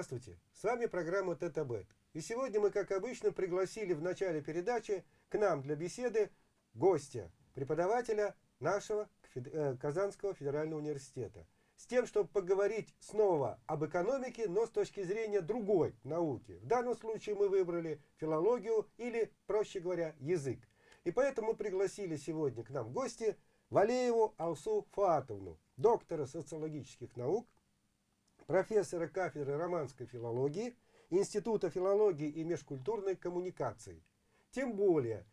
Здравствуйте, с вами программа ТТБ. И сегодня мы, как обычно, пригласили в начале передачи к нам для беседы гостя, преподавателя нашего э, Казанского федерального университета. С тем, чтобы поговорить снова об экономике, но с точки зрения другой науки. В данном случае мы выбрали филологию или, проще говоря, язык. И поэтому мы пригласили сегодня к нам в гости Валееву Алсу Фатовну, доктора социологических наук, профессора кафедры романской филологии, Института филологии и межкультурной коммуникации. Тем более,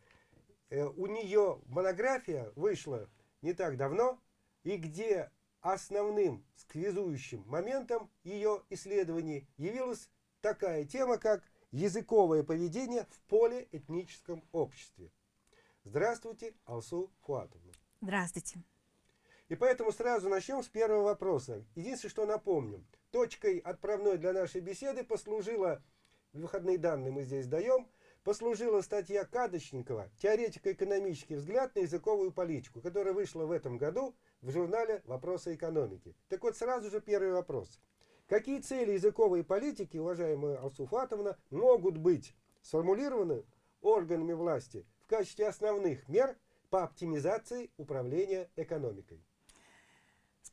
э, у нее монография вышла не так давно, и где основным сквизующим моментом ее исследований явилась такая тема, как языковое поведение в полиэтническом обществе. Здравствуйте, Алсу Фуатовна. Здравствуйте. И поэтому сразу начнем с первого вопроса. Единственное, что напомню. Точкой отправной для нашей беседы послужила, выходные данные мы здесь даем, послужила статья Кадочникова «Теоретико-экономический взгляд на языковую политику», которая вышла в этом году в журнале «Вопросы экономики». Так вот, сразу же первый вопрос. Какие цели языковой политики, уважаемая Алсуфатовна, могут быть сформулированы органами власти в качестве основных мер по оптимизации управления экономикой?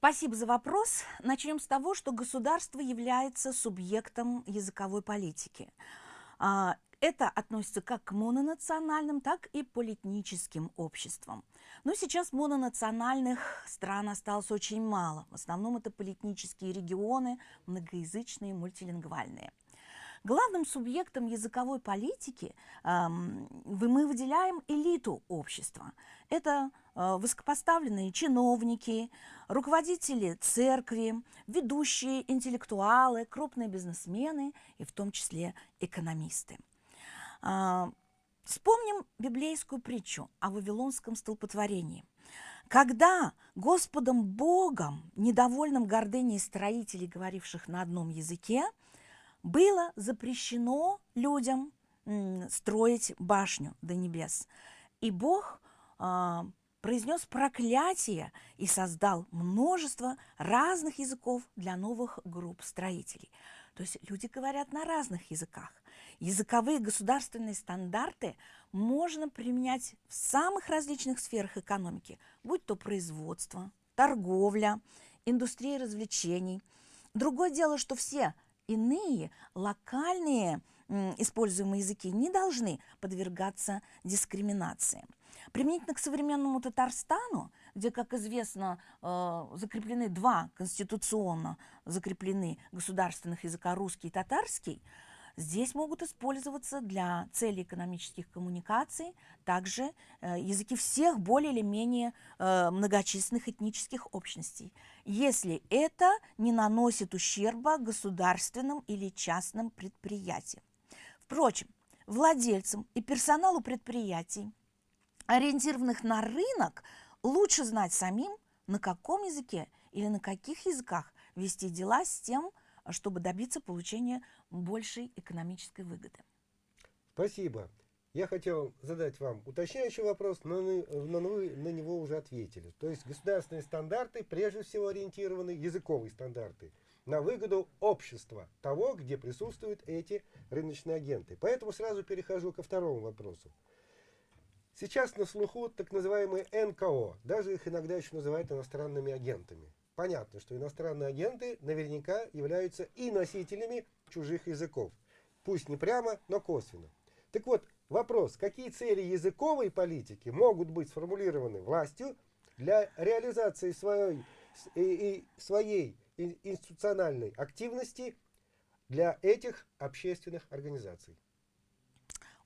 Спасибо за вопрос. Начнем с того, что государство является субъектом языковой политики. А, это относится как к мононациональным, так и политническим обществам. Но сейчас мононациональных стран осталось очень мало. В основном это политнические регионы, многоязычные, мультилингвальные. Главным субъектом языковой политики э, мы выделяем элиту общества. Это э, высокопоставленные чиновники, руководители церкви, ведущие интеллектуалы, крупные бизнесмены и в том числе экономисты. Э, вспомним библейскую притчу о Вавилонском столпотворении. Когда Господом Богом, недовольным гордыней строителей, говоривших на одном языке, было запрещено людям строить башню до небес. И Бог а, произнес проклятие и создал множество разных языков для новых групп строителей. То есть люди говорят на разных языках. Языковые государственные стандарты можно применять в самых различных сферах экономики, будь то производство, торговля, индустрия развлечений. Другое дело, что все иные локальные используемые языки не должны подвергаться дискриминации. Применительно к современному Татарстану, где, как известно, э, закреплены два конституционно закреплены государственных языка русский и татарский, Здесь могут использоваться для целей экономических коммуникаций также э, языки всех более или менее э, многочисленных этнических общностей, если это не наносит ущерба государственным или частным предприятиям. Впрочем, владельцам и персоналу предприятий, ориентированных на рынок, лучше знать самим, на каком языке или на каких языках вести дела с тем, чтобы добиться получения большей экономической выгоды. Спасибо. Я хотел задать вам уточняющий вопрос, но, но вы на него уже ответили. То есть государственные стандарты прежде всего ориентированы, языковые стандарты, на выгоду общества, того, где присутствуют эти рыночные агенты. Поэтому сразу перехожу ко второму вопросу. Сейчас на слуху так называемые НКО, даже их иногда еще называют иностранными агентами. Понятно, что иностранные агенты наверняка являются и носителями чужих языков. Пусть не прямо, но косвенно. Так вот, вопрос, какие цели языковой политики могут быть сформулированы властью для реализации своей, и, и своей институциональной активности для этих общественных организаций?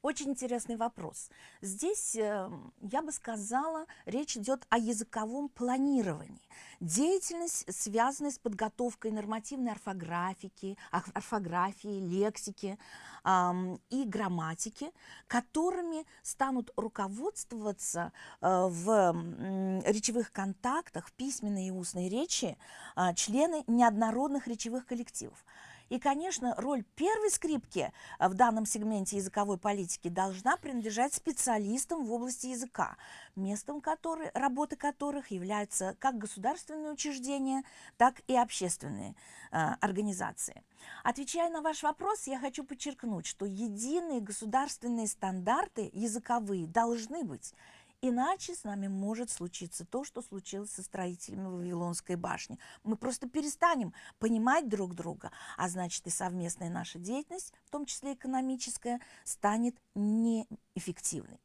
Очень интересный вопрос. Здесь, э, я бы сказала, речь идет о языковом планировании. Деятельность, связанная с подготовкой нормативной орфографики, орфографии, лексики э, и грамматики, которыми станут руководствоваться э, в э, речевых контактах, в письменной и устной речи э, члены неоднородных речевых коллективов. И, конечно, роль первой скрипки в данном сегменте языковой политики должна принадлежать специалистам в области языка, местом которой, работы которых являются как государственные учреждения, так и общественные э, организации. Отвечая на ваш вопрос, я хочу подчеркнуть, что единые государственные стандарты языковые должны быть. Иначе с нами может случиться то, что случилось со строителями Вавилонской башни. Мы просто перестанем понимать друг друга, а значит и совместная наша деятельность, в том числе экономическая, станет неэффективной.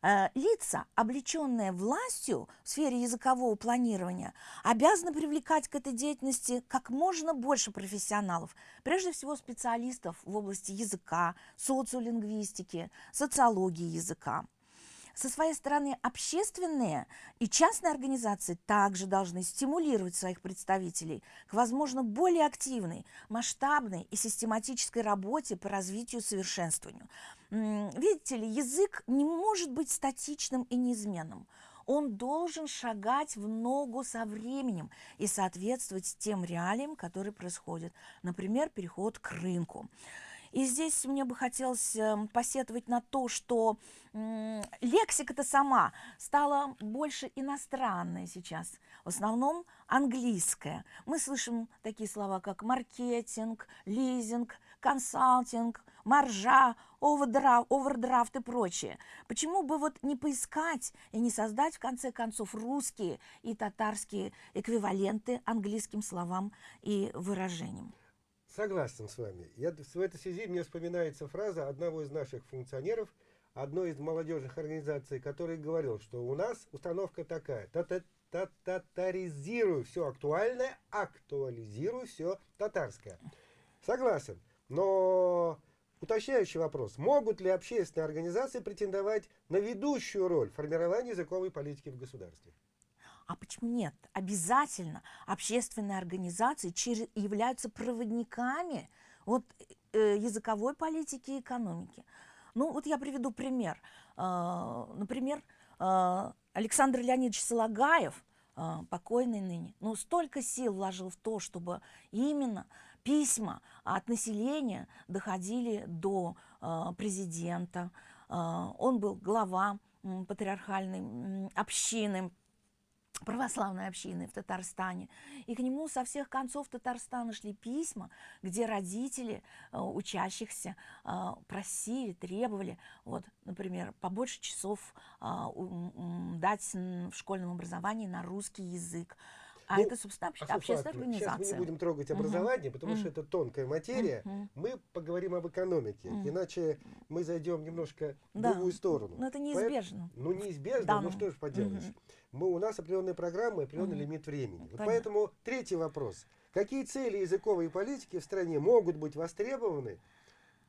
Э, лица, облеченные властью в сфере языкового планирования, обязаны привлекать к этой деятельности как можно больше профессионалов, прежде всего специалистов в области языка, социолингвистики, социологии языка. Со своей стороны, общественные и частные организации также должны стимулировать своих представителей к, возможно, более активной, масштабной и систематической работе по развитию и совершенствованию. Видите ли, язык не может быть статичным и неизменным. Он должен шагать в ногу со временем и соответствовать тем реалиям, которые происходят. Например, переход к рынку. И здесь мне бы хотелось эм, посетовать на то, что лексика-то сама стала больше иностранная сейчас, в основном английская. Мы слышим такие слова, как маркетинг, лизинг, консалтинг, маржа, овердрафт, овердрафт и прочее. Почему бы вот не поискать и не создать, в конце концов, русские и татарские эквиваленты английским словам и выражениям? Согласен с вами. Я, в этой связи мне вспоминается фраза одного из наших функционеров, одной из молодежных организаций, который говорил, что у нас установка такая, татаризирую все актуальное, актуализирую все татарское. Согласен, но уточняющий вопрос, могут ли общественные организации претендовать на ведущую роль в формировании языковой политики в государстве? А почему нет? Обязательно общественные организации через, являются проводниками вот, э, языковой политики и экономики. Ну, вот я приведу пример. Э, например, э, Александр Леонидович Солагаев, э, покойный ныне, ну, столько сил вложил в то, чтобы именно письма от населения доходили до э, президента. Э, он был глава патриархальной общины православной общины в Татарстане. И к нему со всех концов Татарстана шли письма, где родители э, учащихся э, просили, требовали, вот, например, побольше часов э, дать в школьном образовании на русский язык. А ну, это, собственно, обще, общественная организация. Сейчас мы не будем трогать образование, угу. потому что это тонкая материя. Угу. Мы поговорим об экономике, угу. иначе мы зайдем немножко да. в другую сторону. Но это неизбежно. Поэтому, ну, неизбежно, да, ну что ж поделаешь. Угу. Мы, у нас определенные программы, определенный угу. лимит времени. Вот поэтому третий вопрос. Какие цели языковой политики в стране могут быть востребованы,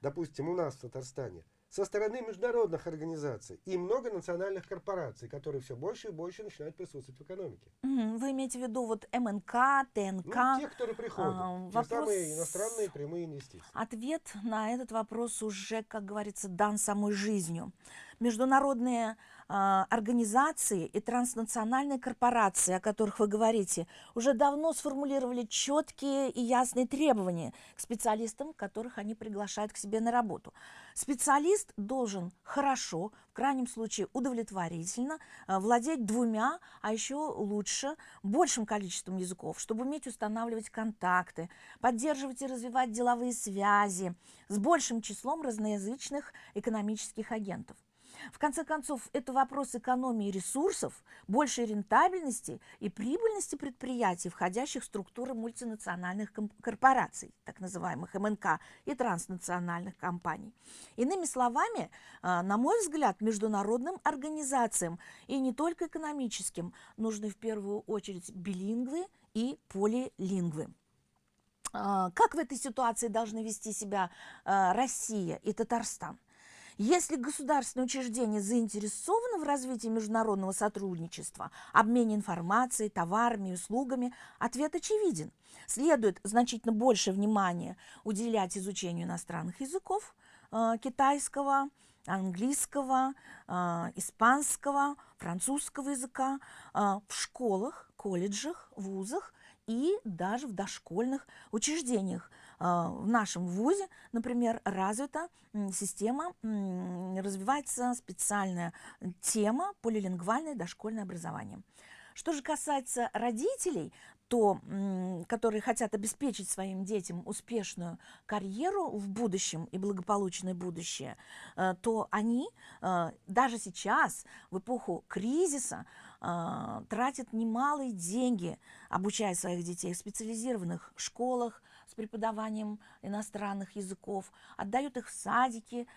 допустим, у нас в Татарстане, со стороны международных организаций и многонациональных корпораций, которые все больше и больше начинают присутствовать в экономике. Вы имеете в виду вот МНК, ТНК? Ну, те, которые приходят, а, те самые иностранные прямые инвестиции. Ответ на этот вопрос уже, как говорится, дан самой жизнью. Международные а, организации и транснациональные корпорации, о которых вы говорите, уже давно сформулировали четкие и ясные требования к специалистам, которых они приглашают к себе на работу. Специалист должен хорошо, в крайнем случае удовлетворительно, а, владеть двумя, а еще лучше большим количеством языков, чтобы уметь устанавливать контакты, поддерживать и развивать деловые связи с большим числом разноязычных экономических агентов. В конце концов, это вопрос экономии ресурсов, большей рентабельности и прибыльности предприятий, входящих в структуры мультинациональных корпораций, так называемых МНК, и транснациональных компаний. Иными словами, а, на мой взгляд, международным организациям и не только экономическим нужны в первую очередь билингвы и полилингвы. А, как в этой ситуации должны вести себя а, Россия и Татарстан? Если государственное учреждение заинтересовано в развитии международного сотрудничества, обмене информацией, товарами и услугами, ответ очевиден. Следует значительно больше внимания уделять изучению иностранных языков, э, китайского, английского, э, испанского, французского языка э, в школах, колледжах, вузах и даже в дошкольных учреждениях, в нашем ВУЗе, например, развита система, развивается специальная тема полилингвальное дошкольное образование. Что же касается родителей, то, которые хотят обеспечить своим детям успешную карьеру в будущем и благополучное будущее, э, то они э, даже сейчас, в эпоху кризиса, э, тратят немалые деньги, обучая своих детей в специализированных школах, с преподаванием иностранных языков, отдают их в садики,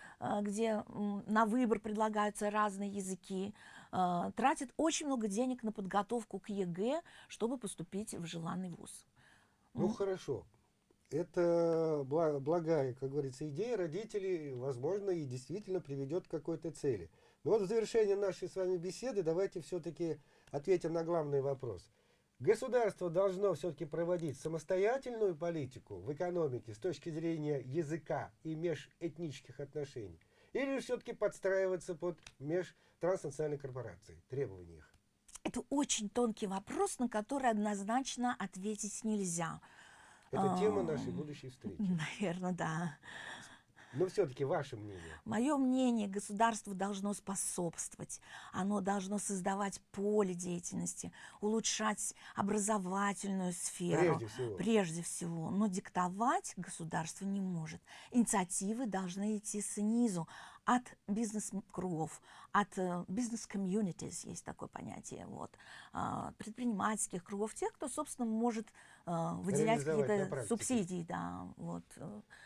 где на выбор предлагаются разные языки, э, тратит очень много денег на подготовку к ЕГЭ, чтобы поступить в желанный вуз. Ну, mm. хорошо. Это благая, как говорится, идея родителей, возможно, и действительно приведет к какой-то цели. Но вот в завершение нашей с вами беседы давайте все-таки ответим на главный вопрос. Государство должно все-таки проводить самостоятельную политику в экономике с точки зрения языка и межэтнических отношений? Или все-таки подстраиваться под межтранснациональные корпорации, требования их? Это очень тонкий вопрос, на который однозначно ответить нельзя. Это тема нашей будущей встречи. Наверное, да. Но все-таки ваше мнение. Мое мнение, государство должно способствовать. Оно должно создавать поле деятельности, улучшать образовательную сферу. Прежде всего. Прежде всего. Но диктовать государство не может. Инициативы должны идти снизу, от бизнес-кругов, от uh, бизнес-комьюнитис, есть такое понятие, вот, uh, предпринимательских кругов, тех, кто, собственно, может uh, выделять какие-то субсидии. Да, вот.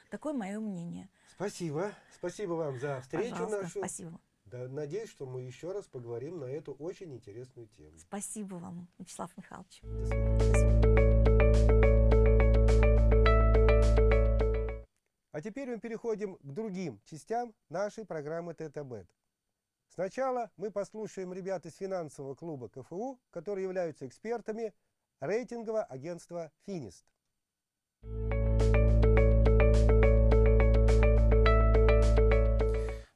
Такое мое мнение. Спасибо. Спасибо вам за встречу Пожалуйста, нашу. Спасибо. Да, надеюсь, что мы еще раз поговорим на эту очень интересную тему. Спасибо вам, Вячеслав Михайлович. До свидания. До свидания. А теперь мы переходим к другим частям нашей программы ТТБ. Сначала мы послушаем ребят из финансового клуба КФУ, которые являются экспертами рейтингового агентства «Финист».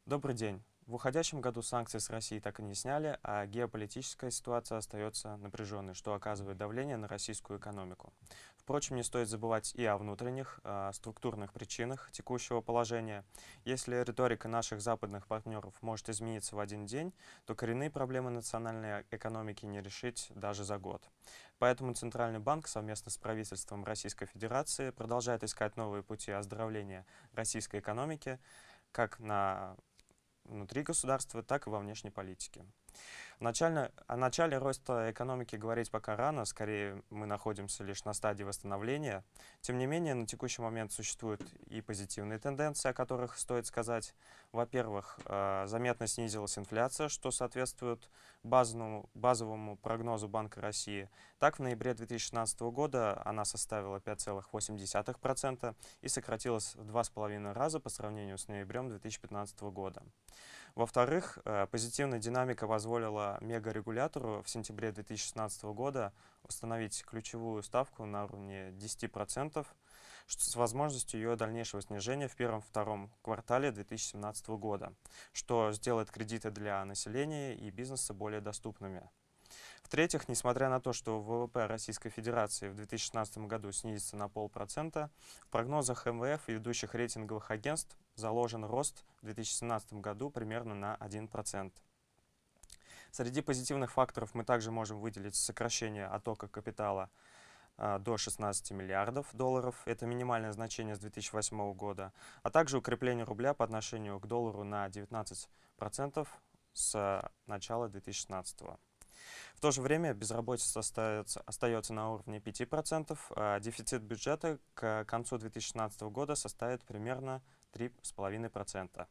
Добрый день. В уходящем году санкции с России так и не сняли, а геополитическая ситуация остается напряженной, что оказывает давление на российскую экономику. Впрочем, не стоит забывать и о внутренних, о структурных причинах текущего положения. Если риторика наших западных партнеров может измениться в один день, то коренные проблемы национальной экономики не решить даже за год. Поэтому Центральный банк совместно с правительством Российской Федерации продолжает искать новые пути оздоровления российской экономики, как на внутри государства, так и во внешней политике. Начально, о начале роста экономики говорить пока рано, скорее мы находимся лишь на стадии восстановления. Тем не менее, на текущий момент существуют и позитивные тенденции, о которых стоит сказать. Во-первых, э, заметно снизилась инфляция, что соответствует базовому, базовому прогнозу Банка России. Так, в ноябре 2016 года она составила 5,8% и сократилась в 2,5 раза по сравнению с ноябрем 2015 года. Во-вторых, э, позитивная динамика позволила мегарегулятору в сентябре 2016 года установить ключевую ставку на уровне 10%, с возможностью ее дальнейшего снижения в первом-втором квартале 2017 года, что сделает кредиты для населения и бизнеса более доступными. В-третьих, несмотря на то, что ВВП Российской Федерации в 2016 году снизится на полпроцента, в прогнозах МВФ и ведущих рейтинговых агентств заложен рост в 2017 году примерно на 1%. Среди позитивных факторов мы также можем выделить сокращение оттока капитала а, до 16 миллиардов долларов, это минимальное значение с 2008 года, а также укрепление рубля по отношению к доллару на 19% с начала 2016 года. В то же время безработица остается, остается на уровне 5%, а дефицит бюджета к концу 2016 года составит примерно 3,5%.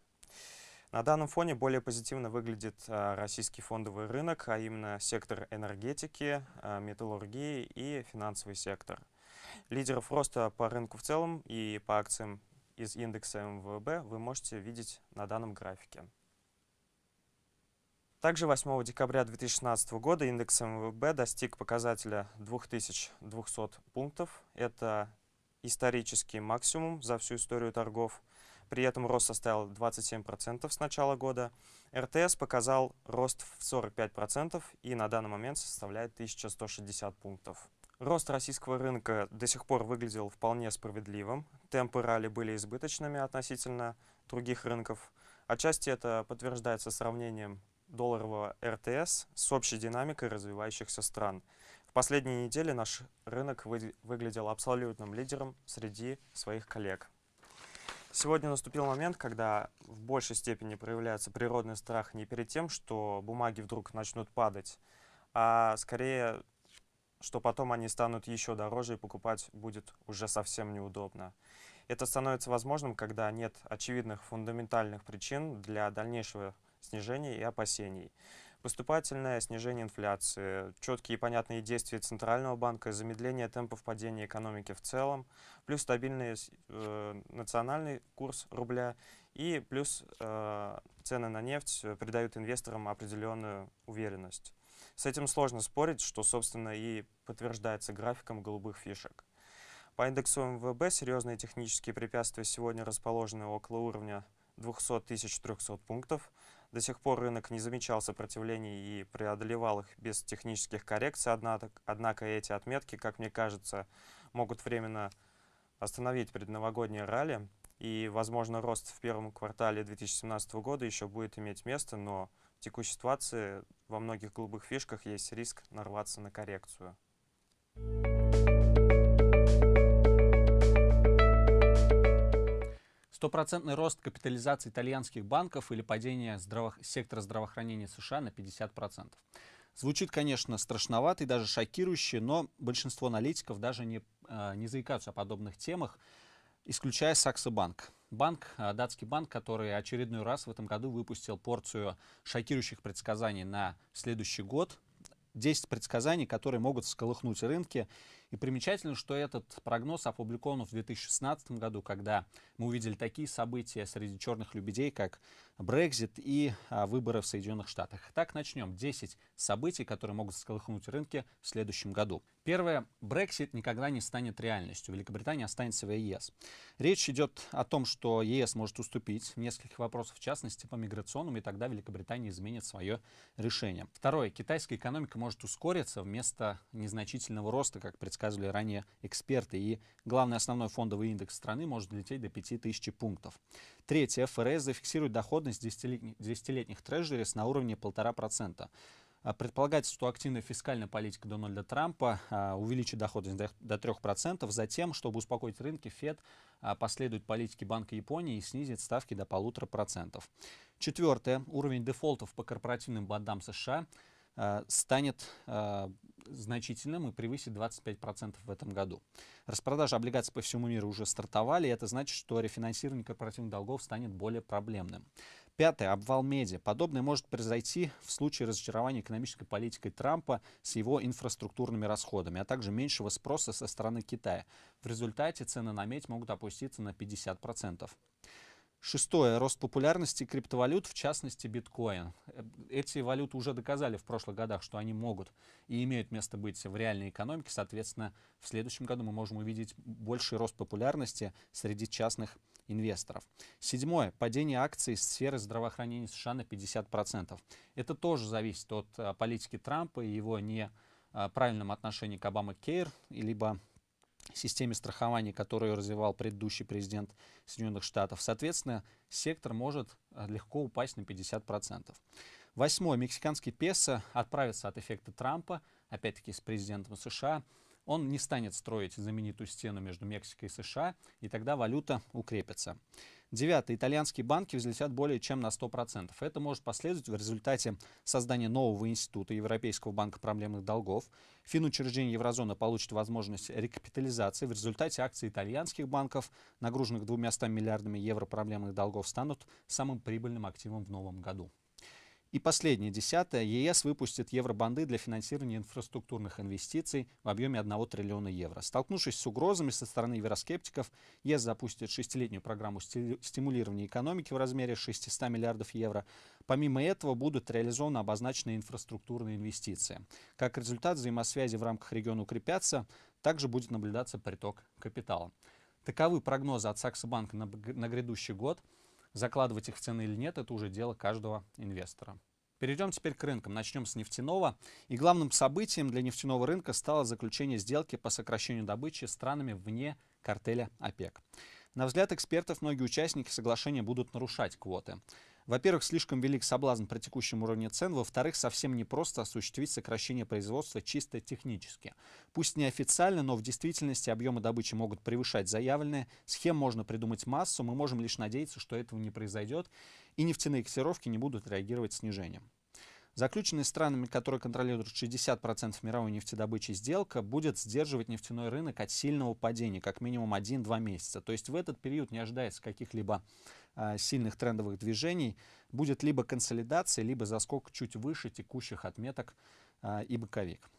На данном фоне более позитивно выглядит а, российский фондовый рынок, а именно сектор энергетики, а, металлургии и финансовый сектор. Лидеров роста по рынку в целом и по акциям из индекса МВБ вы можете видеть на данном графике. Также 8 декабря 2016 года индекс МВБ достиг показателя 2200 пунктов. Это исторический максимум за всю историю торгов. При этом рост составил 27% с начала года. РТС показал рост в 45% и на данный момент составляет 1160 пунктов. Рост российского рынка до сих пор выглядел вполне справедливым. Темпы ралли были избыточными относительно других рынков. Отчасти это подтверждается сравнением долларового РТС с общей динамикой развивающихся стран. В последние недели наш рынок вы, выглядел абсолютным лидером среди своих коллег. Сегодня наступил момент, когда в большей степени проявляется природный страх не перед тем, что бумаги вдруг начнут падать, а скорее что потом они станут еще дороже и покупать будет уже совсем неудобно. Это становится возможным, когда нет очевидных фундаментальных причин для дальнейшего снижения и опасений. Поступательное снижение инфляции, четкие и понятные действия Центрального банка, замедление темпов падения экономики в целом, плюс стабильный э, национальный курс рубля и плюс э, цены на нефть придают инвесторам определенную уверенность. С этим сложно спорить, что, собственно, и подтверждается графиком голубых фишек. По индексу МВБ серьезные технические препятствия сегодня расположены около уровня 200 300 пунктов. До сих пор рынок не замечал сопротивлений и преодолевал их без технических коррекций, однако, эти отметки, как мне кажется, могут временно остановить предновогоднее ралли, и, возможно, рост в первом квартале 2017 года еще будет иметь место, но в текущей ситуации во многих голубых фишках есть риск нарваться на коррекцию. Стопроцентный рост капитализации итальянских банков или падение здраво... сектора здравоохранения США на 50%. Звучит, конечно, страшновато и даже шокирующе, но большинство аналитиков даже не, э, не заикаются о подобных темах, исключая Саксо Банк. Э, датский банк, который очередной раз в этом году выпустил порцию шокирующих предсказаний на следующий год. 10 предсказаний, которые могут всколыхнуть рынки и примечательно, что этот прогноз опубликован в 2016 году, когда мы увидели такие события среди черных лебедей, как Брекзит и а, выборы в Соединенных Штатах. Так, начнем. 10 событий, которые могут сколыхнуть рынки в следующем году. Первое. Брексит никогда не станет реальностью. Великобритания останется в ЕС. Речь идет о том, что ЕС может уступить в нескольких вопросах, в частности, по миграционным, и тогда Великобритания изменит свое решение. Второе. Китайская экономика может ускориться вместо незначительного роста, как предсказано предсказывали ранее эксперты. И главный основной фондовый индекс страны может долететь до 5000 пунктов. Третье. ФРС зафиксирует доходность десятилетних трежерис на уровне 1,5%. А предполагается, что активная фискальная политика Дональда Трампа а, увеличит доходность до 3%. Затем, чтобы успокоить рынки, ФЕД а, последует политике Банка Японии и снизит ставки до 1,5%. Четвертое. Уровень дефолтов по корпоративным бандам США станет значительным и превысит 25% в этом году. Распродажи облигаций по всему миру уже стартовали, и это значит, что рефинансирование корпоративных долгов станет более проблемным. Пятое. Обвал меди. Подобное может произойти в случае разочарования экономической политикой Трампа с его инфраструктурными расходами, а также меньшего спроса со стороны Китая. В результате цены на медь могут опуститься на 50%. Шестое. Рост популярности криптовалют, в частности биткоин. Эти валюты уже доказали в прошлых годах, что они могут и имеют место быть в реальной экономике. Соответственно, в следующем году мы можем увидеть больший рост популярности среди частных инвесторов. Седьмое. Падение акций сферы здравоохранения США на 50%. Это тоже зависит от а, политики Трампа и его неправильном отношении к Обама Кейр, либо системе страхования, которую развивал предыдущий президент Соединенных Штатов. Соответственно, сектор может э, легко упасть на 50%. Восьмое. Мексиканский песо отправится от эффекта Трампа, опять-таки с президентом США. Он не станет строить знаменитую стену между Мексикой и США, и тогда валюта укрепится. Девятое. Итальянские банки взлетят более чем на 100%. Это может последовать в результате создания нового института Европейского банка проблемных долгов. Финучреждение еврозоны получит возможность рекапитализации. В результате акции итальянских банков, нагруженных 200 миллиардами евро проблемных долгов, станут самым прибыльным активом в новом году. И последнее, десятое. ЕС выпустит евробанды для финансирования инфраструктурных инвестиций в объеме 1 триллиона евро. Столкнувшись с угрозами со стороны евроскептиков, ЕС запустит шестилетнюю программу стимулирования экономики в размере 600 миллиардов евро. Помимо этого будут реализованы обозначенные инфраструктурные инвестиции. Как результат, взаимосвязи в рамках региона укрепятся, также будет наблюдаться приток капитала. Таковы прогнозы от Саксобанка на, на грядущий год. Закладывать их в цены или нет, это уже дело каждого инвестора. Перейдем теперь к рынкам. Начнем с нефтяного. И главным событием для нефтяного рынка стало заключение сделки по сокращению добычи странами вне картеля ОПЕК. На взгляд экспертов, многие участники соглашения будут нарушать квоты. Во-первых, слишком велик соблазн при текущем уровне цен. Во-вторых, совсем непросто осуществить сокращение производства чисто технически. Пусть неофициально, но в действительности объемы добычи могут превышать заявленные. Схем можно придумать массу. Мы можем лишь надеяться, что этого не произойдет. И нефтяные котировки не будут реагировать снижением. Заключенная странами, которые контролируют 60% мировой нефтедобычи сделка, будет сдерживать нефтяной рынок от сильного падения как минимум 1-2 месяца. То есть в этот период не ожидается каких-либо сильных трендовых движений. Будет либо консолидация, либо заскок чуть выше текущих отметок э, и боковик.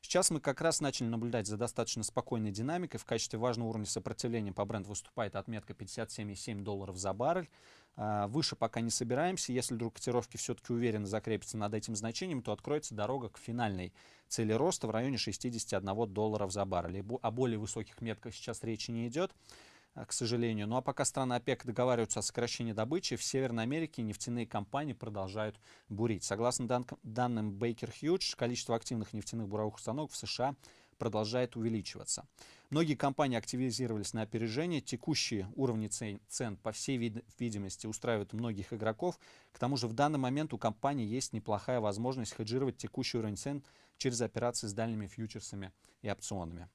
Сейчас мы как раз начали наблюдать за достаточно спокойной динамикой. В качестве важного уровня сопротивления по бренду выступает отметка 57,7 долларов за баррель. А, выше пока не собираемся. Если вдруг котировки все-таки уверенно закрепятся над этим значением, то откроется дорога к финальной цели роста в районе 61 долларов за баррель. О более высоких метках сейчас речи не идет а, к сожалению. Ну а пока страны ОПЕК договариваются о сокращении добычи, в Северной Америке нефтяные компании продолжают бурить. Согласно дан данным Baker Hughes, количество активных нефтяных буровых установок в США продолжает увеличиваться. Многие компании активизировались на опережение. Текущие уровни цен, цен по всей вид видимости, устраивают многих игроков. К тому же в данный момент у компании есть неплохая возможность хеджировать текущий уровень цен через операции с дальними фьючерсами и опционами.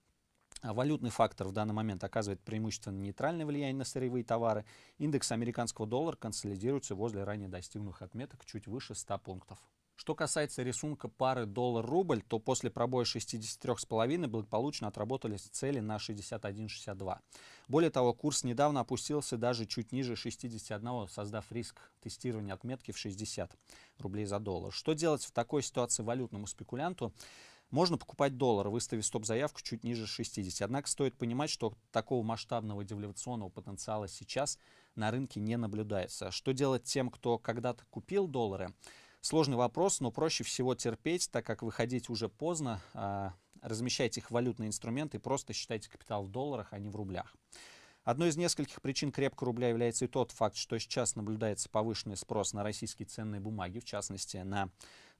А валютный фактор в данный момент оказывает преимущественно нейтральное влияние на сырьевые товары. Индекс американского доллара консолидируется возле ранее достигнутых отметок чуть выше 100 пунктов. Что касается рисунка пары доллар-рубль, то после пробоя 63,5 благополучно отработали цели на 61,62. Более того, курс недавно опустился даже чуть ниже 61, создав риск тестирования отметки в 60 рублей за доллар. Что делать в такой ситуации валютному спекулянту? Можно покупать доллар, выставив стоп-заявку чуть ниже 60. Однако стоит понимать, что такого масштабного девальвационного потенциала сейчас на рынке не наблюдается. Что делать тем, кто когда-то купил доллары? Сложный вопрос, но проще всего терпеть, так как выходить уже поздно. А, размещайте их в валютные инструменты и просто считайте капитал в долларах, а не в рублях. Одной из нескольких причин крепкого рубля является и тот факт, что сейчас наблюдается повышенный спрос на российские ценные бумаги, в частности на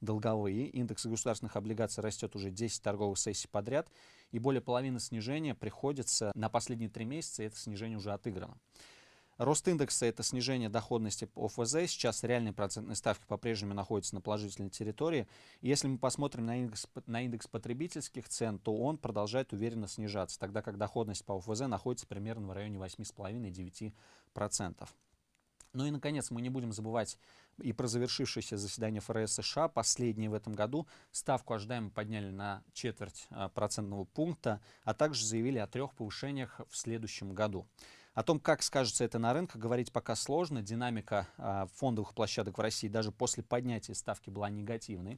долговые. Индекс государственных облигаций растет уже 10 торговых сессий подряд, и более половины снижения приходится на последние три месяца, и это снижение уже отыграно. Рост индекса – это снижение доходности ОФЗ. Сейчас реальные процентные ставки по-прежнему находятся на положительной территории. Если мы посмотрим на индекс, на индекс потребительских цен, то он продолжает уверенно снижаться, тогда как доходность по ОФЗ находится примерно в районе 8,5-9%. Ну и, наконец, мы не будем забывать и про завершившееся заседание ФРС США, последнее в этом году. Ставку ожидаемо подняли на четверть а, процентного пункта, а также заявили о трех повышениях в следующем году. О том, как скажется это на рынках, говорить пока сложно. Динамика э, фондовых площадок в России даже после поднятия ставки была негативной.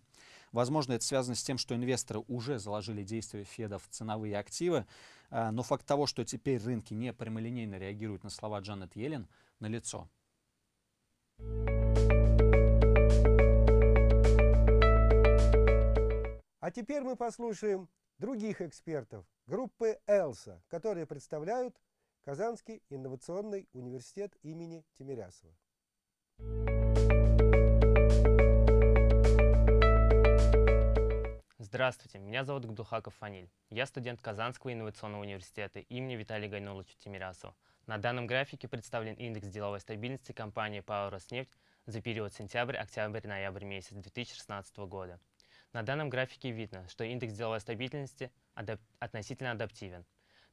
Возможно, это связано с тем, что инвесторы уже заложили действия Феда в ценовые активы. Э, но факт того, что теперь рынки не прямолинейно реагируют на слова Джанет Йеллен, налицо. А теперь мы послушаем других экспертов группы «Элса», которые представляют Казанский инновационный университет имени Тимирясова. Здравствуйте, меня зовут Гдухаков Фаниль. Я студент Казанского инновационного университета имени Виталия Гайнуловича Тимирясова. На данном графике представлен индекс деловой стабильности компании ПАО «Роснефть» за период сентябрь, октябрь, ноябрь месяц 2016 года. На данном графике видно, что индекс деловой стабильности адап относительно адаптивен.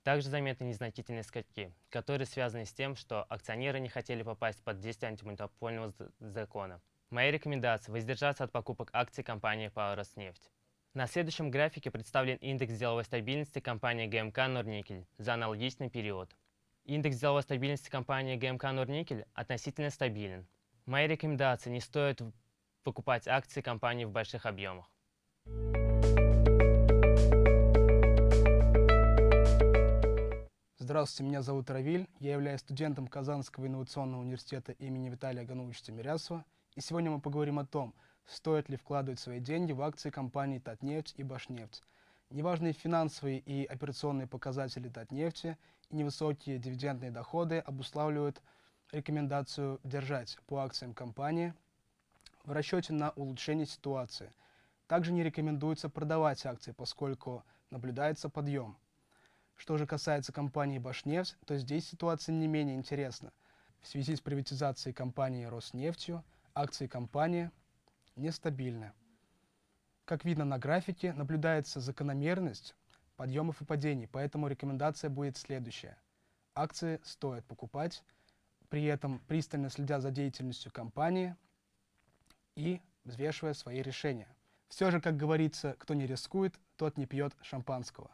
Также заметны незначительные скачки, которые связаны с тем, что акционеры не хотели попасть под действие антимонопольного закона. Моя рекомендация – воздержаться от покупок акций компании по Роснефть. На следующем графике представлен индекс деловой стабильности компании ГМК «Норникель» за аналогичный период. Индекс деловой стабильности компании ГМК «Норникель» относительно стабилен. Моя рекомендация – не стоит покупать акции компании в больших объемах. Здравствуйте, меня зовут Равиль, я являюсь студентом Казанского инновационного университета имени Виталия Гановича Тимирясова. И сегодня мы поговорим о том, стоит ли вкладывать свои деньги в акции компаний Татнефть и Башнефть. Неважные финансовые и операционные показатели Татнефти и невысокие дивидендные доходы обуславливают рекомендацию держать по акциям компании в расчете на улучшение ситуации. Также не рекомендуется продавать акции, поскольку наблюдается подъем. Что же касается компании «Башнефть», то здесь ситуация не менее интересна. В связи с приватизацией компании «Роснефтью» акции компании нестабильны. Как видно на графике, наблюдается закономерность подъемов и падений, поэтому рекомендация будет следующая. Акции стоит покупать, при этом пристально следя за деятельностью компании и взвешивая свои решения. Все же, как говорится, кто не рискует, тот не пьет шампанского.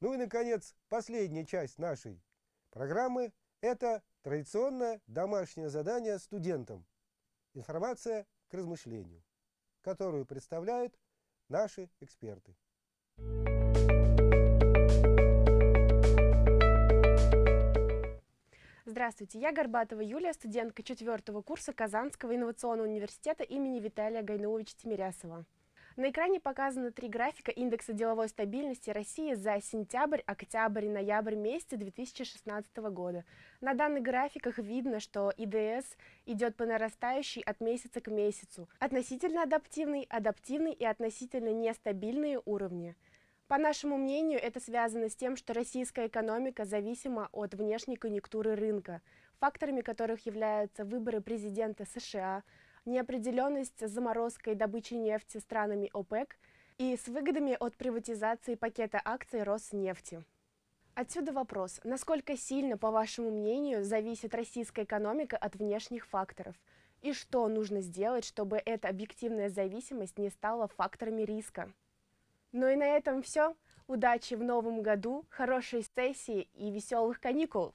Ну и, наконец, последняя часть нашей программы – это традиционное домашнее задание студентам. Информация к размышлению, которую представляют наши эксперты. Здравствуйте, я Горбатова Юлия, студентка четвертого курса Казанского инновационного университета имени Виталия Гайнуловича Тимирясова. На экране показаны три графика индекса деловой стабильности России за сентябрь, октябрь и ноябрь месяца 2016 года. На данных графиках видно, что ИДС идет по нарастающей от месяца к месяцу. Относительно адаптивный, адаптивный и относительно нестабильные уровни. По нашему мнению, это связано с тем, что российская экономика зависима от внешней конъюнктуры рынка, факторами которых являются выборы президента США, неопределенность с заморозкой добычи нефти странами ОПЕК и с выгодами от приватизации пакета акций Роснефти. Отсюда вопрос, насколько сильно, по вашему мнению, зависит российская экономика от внешних факторов? И что нужно сделать, чтобы эта объективная зависимость не стала факторами риска? Ну и на этом все. Удачи в новом году, хорошей сессии и веселых каникул!